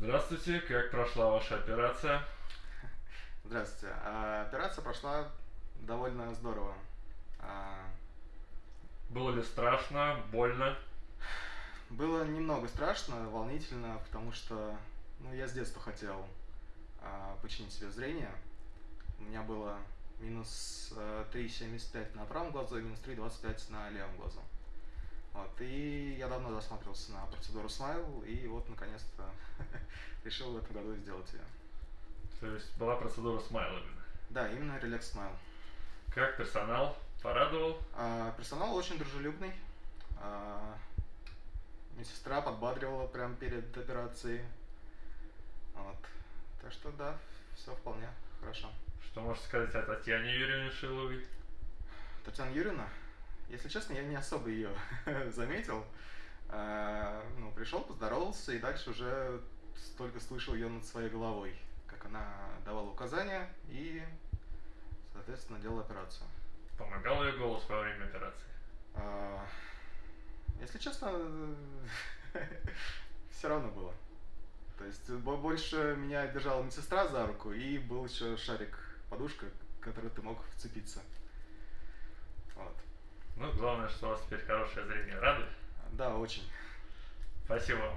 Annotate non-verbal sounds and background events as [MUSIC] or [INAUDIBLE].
Здравствуйте, как прошла ваша операция? Здравствуйте. А, Операция прошла довольно здорово. А, Было ли страшно, больно? Было немного страшно, волнительно, потому что ну, я с детства хотел а, починить себе зрение. У меня было минус э, 3,75 на правом глазу и минус 3,25 на левом глазу. Вот, и я давно засматривался на процедуру Смайл, и вот наконец-то [LAUGHS] решил в этом году сделать ее. То есть была процедура смайла именно. Да, именно релакс Смайл. Как персонал? Порадовал? А, персонал очень дружелюбный. А, медсестра подбадривала прямо перед операцией. Вот. Так что да, все вполне хорошо. Что можете сказать о Татьяне Юрьевне Шиловой? Татьяна Юрьевна, если честно, я не особо ее [LAUGHS] заметил. А, ну, пришел, поздоровался, и дальше уже только слышал ее над своей головой, как она давала указания и, соответственно, делала операцию. Помогал ее голос во время операции? А, Если честно, [LAUGHS] все равно было. То есть бо- больше меня держала медсестра за руку, и был еще шарик, подушка, который ты мог вцепиться. Ну, главное, что у вас теперь хорошее зрение. Рады? Да, очень. Спасибо вам.